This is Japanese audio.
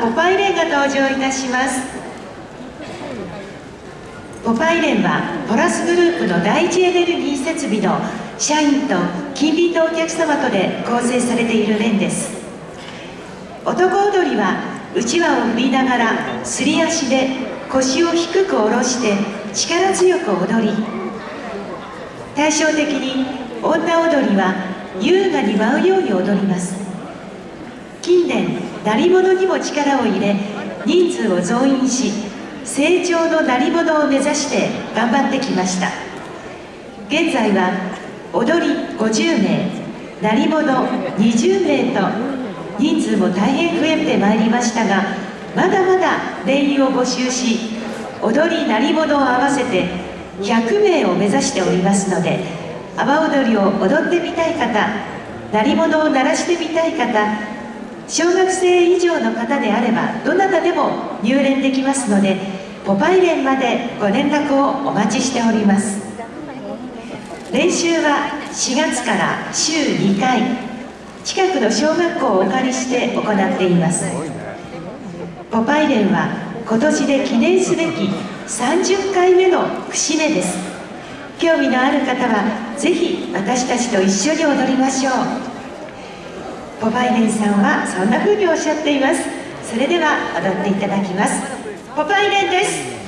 ポパイレンが登場いたします。ポパイレンはポラスグループの第一エネルギー設備の社員と近隣のお客様とで構成されている連です。男踊りはうちわを振りながらすり足で腰を低く下ろして力強く踊り対照的に女踊りは優雅に舞うように踊ります。近年鳴り物にも力を入れ人数を増員し成長の鳴り物を目指して頑張ってきました。現在は踊り50名鳴り物20名と人数も大変増えてまいりましたがまだまだ定員を募集し踊り鳴り物を合わせて100名を目指しておりますので阿波踊りを踊ってみたい方鳴り物を鳴らしてみたい方小学生以上の方であればどなたでも入連できますのでポパイ連までご連絡をお待ちしております。練習は4月から週2回。近くの小学校をお借りして行っています。ポパイ連は今年で記念すべき30回目の節目です。興味のある方はぜひ私たちと一緒に踊りましょう。ボバイデンさんはそんな風におっしゃっています。それでは踊っていただきます。ボバイデンです。